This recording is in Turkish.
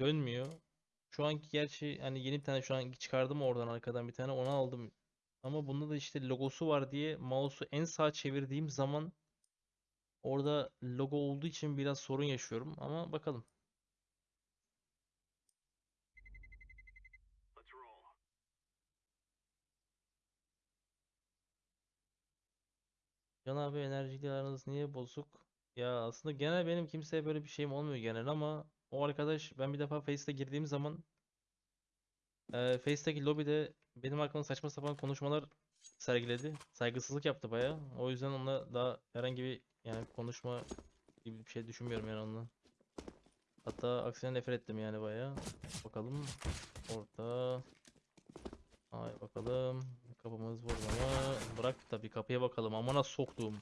dönmüyor. Şu anki gerçi hani yeni bir tane şu an çıkardım oradan arkadan bir tane onu aldım. Ama bunda da işte logosu var diye mouse'u en sağa çevirdiğim zaman orada logo olduğu için biraz sorun yaşıyorum ama bakalım. Can abi enerjiyle aranız niye bozuk? Ya aslında genel benim kimseye böyle bir şeyim olmuyor genel ama o arkadaş ben bir defa Face'te girdiğim zaman e, Face'teki lobide benim hakkımda saçma sapan konuşmalar sergiledi. Saygısızlık yaptı baya. O yüzden onunla daha herhangi bir yani konuşma gibi bir şey düşünmüyorum yani onunla. Hatta aksine nefret ettim yani baya. Bakalım. Orta. Ay bakalım. Kapımız mı? Bırak tabii kapıya bakalım. Amına soktuğum.